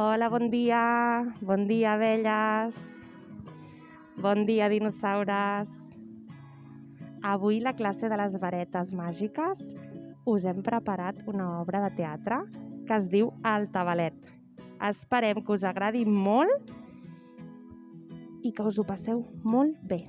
Hola, bon dia. Bon dia, abelles. Bon dia, dinosaures. Avui, la classe de les varetes màgiques, us hem preparat una obra de teatre que es diu El Tabalet. Esperem que us agradi molt i que us ho passeu molt bé.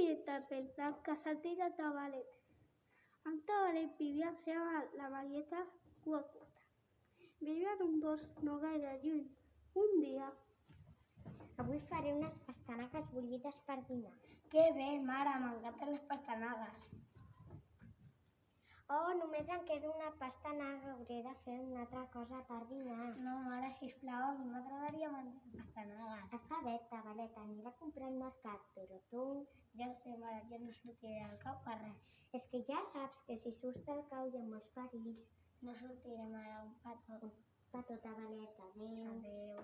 Un de pèl blanc que se'l deia Tabalet. En Tabalet vivia la seva la Marieta cua curta. Vivia en un bosc no gaire lluny. Un dia, Avui faré unes pastanagues bullides per dinar. Que bé, mare, m'encanten les pastanagues. Oh, només em queda una pastanaga, hauré de fer una altra cosa per dinar. No, mare, sisplau, a mi m'agradaria menjar pastanagues. Està bé, Tabalet, aniré a comprar al mercat, però tu... Ja ho sé, mare, ja no sortiré al cau per res. És que ja saps que si surts del cau hi ha molts perills. No sortiré, mare, un petó. Petó, Tabalet, adéu. Adéu.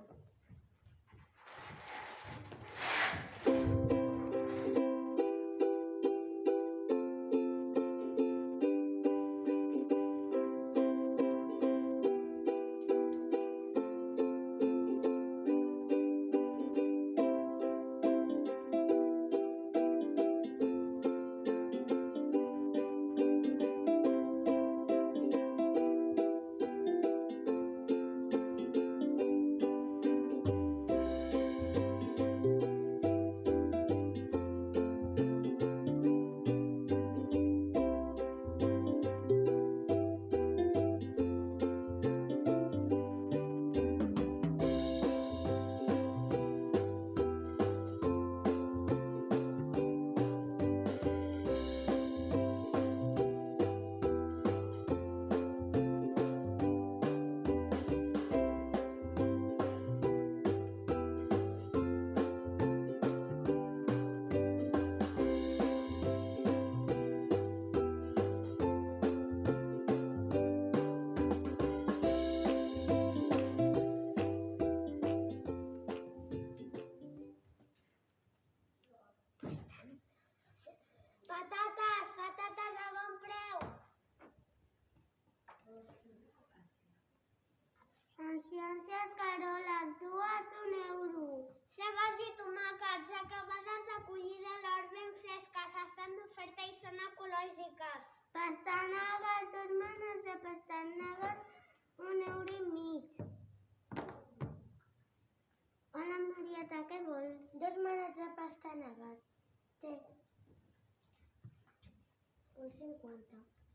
Un cinquanta. Hola,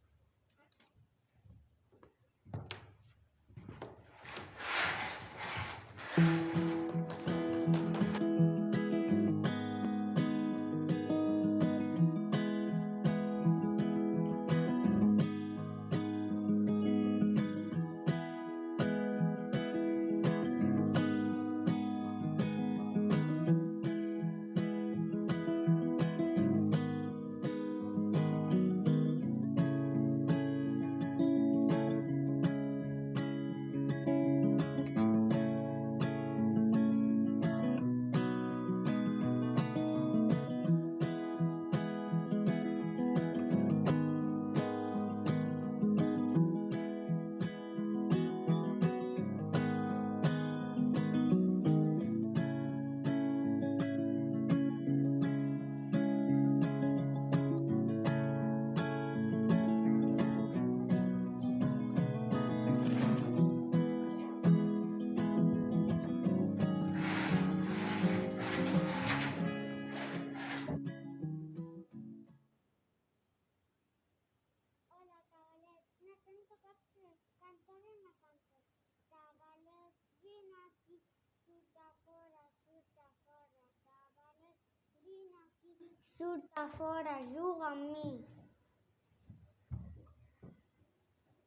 Necessito que cantar una cançó. Tabalet, vine aquí, surt a fora, surt a fora. Tabalet, vine aquí. Surt a fora, juga amb mi.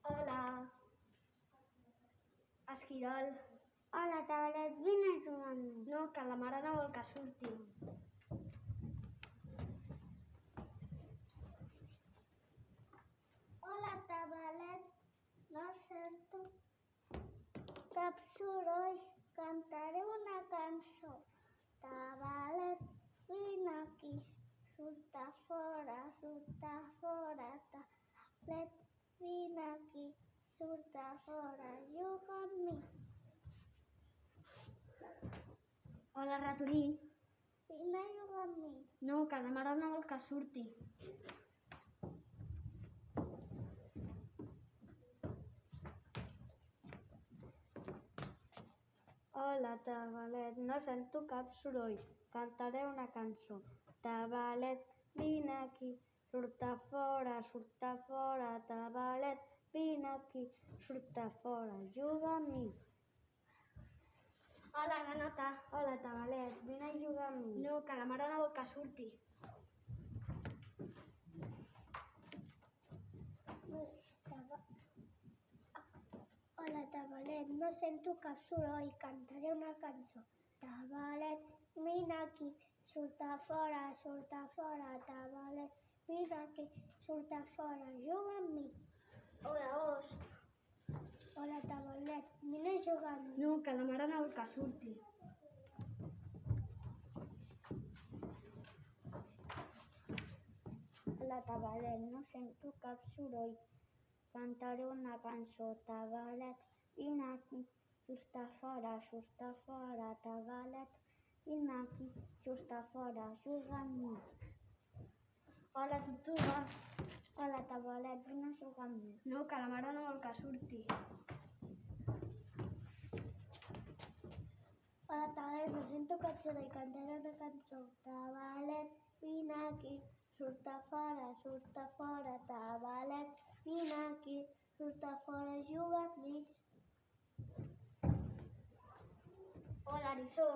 Hola. Esquirol. Hola, Tabalet, vine a jugar amb mi. No, que la mare no vol que surti. Soroll, cantaré una cançó. Tabalet, vine aquí, surt a fora, surt a fora. Tabalet, vine aquí, surt a fora, juga amb mi. Hola, ratolí. Vine a jugar amb mi. No, que la mare no vol que surti. Hola, Tabalet, no sento cap soroll. Cantaré una cançó. Tabalet, vine aquí, surt a fora, surt a fora. Tabalet, vine aquí, surt a fora, juga amb mi. Hola, Granota. Hola, Tabalet, vine a jugar amb mi. No, que la mare no vol que surti. Hola, Tabalet, no sento cap soroll, cantaré una cançó. Tabalet, vine aquí, surt a fora, surt a fora. Tabalet, vine aquí, surt a fora, juga amb mi. Hola, os. Hola, Tabalet, vine a jugar amb mi. No, que la mare no vol que surti. Hola, Tabalet, no sento cap soroll. Cantaré una cançó. Tabalet, vine aquí, just a fora, just a fora. Tabalet, vine aquí, just a fora, juga amb mi. Hola, Tortuga. Hola, Tabalet, vine a jugar amb mi. No, que la mare no vol que surti. Hola, Tabalet, no sento cap soroll. Cantaré una cançó. Tabalet, vine aquí, surt a fora, surt a fora. Tabalet, vine aquí, surt a fora, juga amb mi. Hola, Arisó.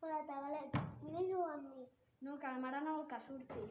Hola, Tabalet, vine a jugar amb mi. No, que la mare no vol que surti.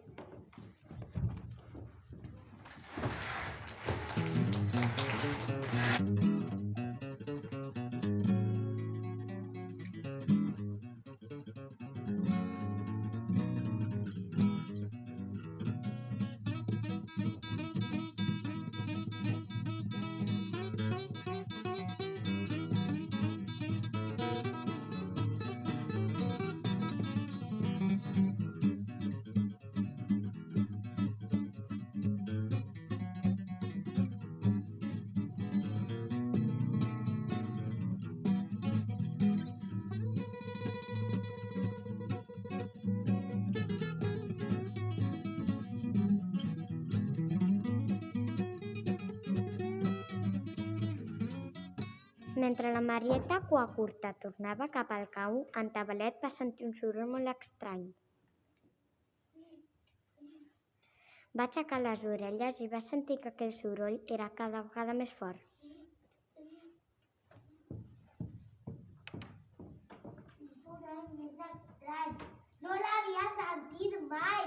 Mentre la Marieta cua curta tornava cap al cau, en Tabalet va sentir un soroll molt estrany. Va aixecar les orelles i va sentir que aquell soroll era cada vegada més fort. No l'havia sentit mai.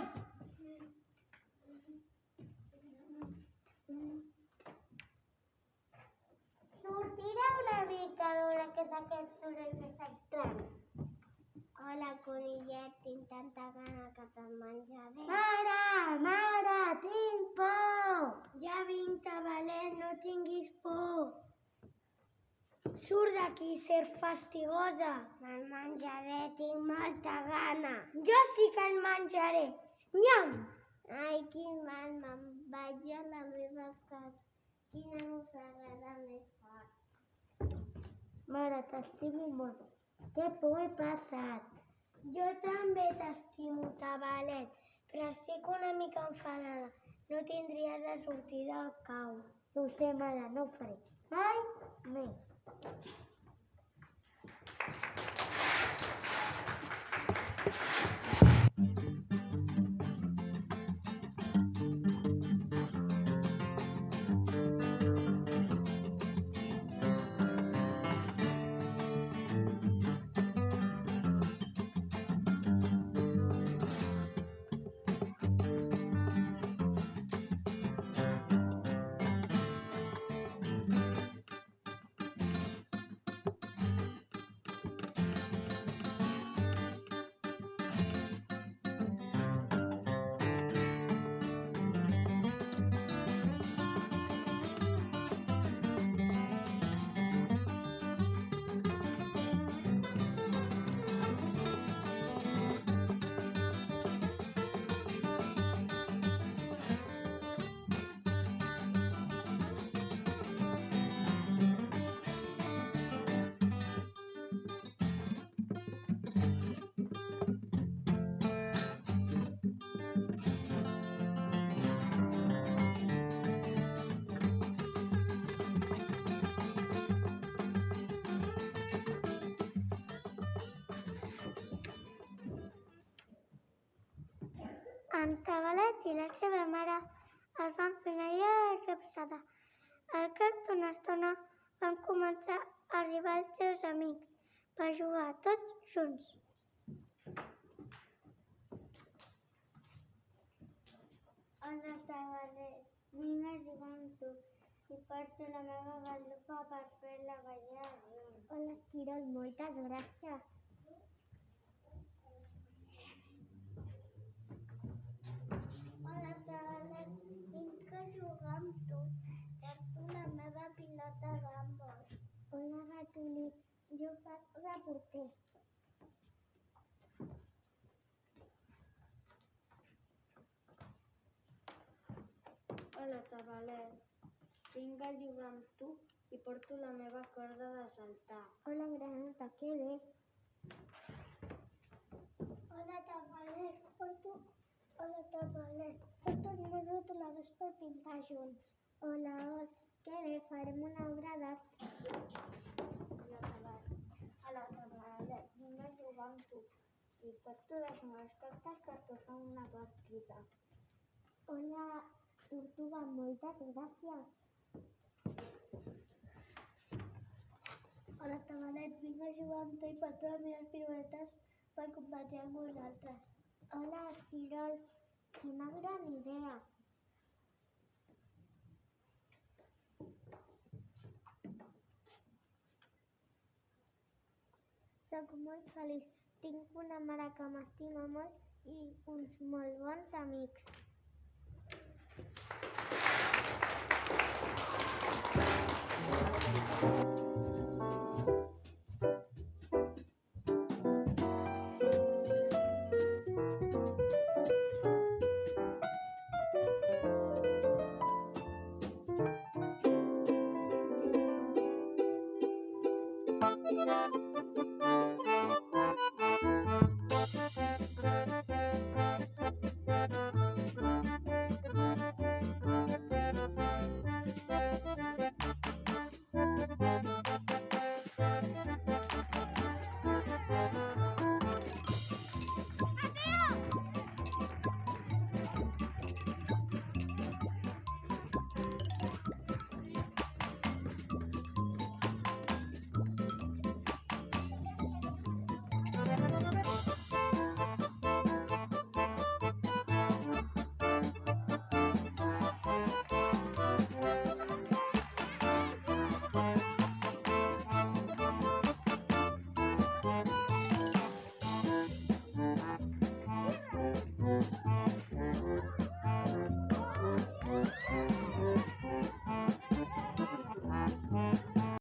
Sortiré una mica a veure què és aquest soroll més estrany. Hola, conillet, tinc tanta gana que te'n menjaré. Mare, mare, tinc por! Ja vinc, Tabalet, no tinguis por. Surt d'aquí, ser fastigosa. Me'n menjaré, tinc molta gana. Jo sí que en menjaré. Nyam! Ai, quin mal, me'n vaig a la meva casa. Quina mossegada més fort. Mare, t'estimo molt. Que por he passat. Jo també t'estimo, Tabalet, però estic una mica enfadada. No tindries de sortir del cau. Ho sé, mare, no ho faré. Mai més. En Cavalet i la seva mare es van fer una llarga passada. Al cap d'una estona van començar a arribar els seus amics per jugar tots junts. Hola, Cavalet. Vinc a jugar amb tu i porto la meva galupa per fer la ballada. Hola, Esquirol, moltes gràcies. Hola, Cavalet. Vinc a jugar amb tu. Porto la meva pilota d'handbol. Hola, Faig de porter. Hola, Tabalet. Vinc a jugar amb tu i porto la meva corda de saltar. Hola, Granota, que bé. Hola, Cavalet. Porto... Hola, Cavalet. Porto el meu retoladors per pintar junts. Hola, Ol, que bé, farem una obra d'art. Hola, Tabalet. Hola, Tabalet. Vinc a jugar amb tu i meves cartes per posar una partida. Hola, Tortuga, moltes gràcies. Hola, Cavalet. Vinc a jugar amb tu i porto les meves piruetes per competir amb vosaltres. Hola, Esquirol, quina gran idea. Soc molt feliç. Tinc una mare que m'estima molt i uns molt bons amics.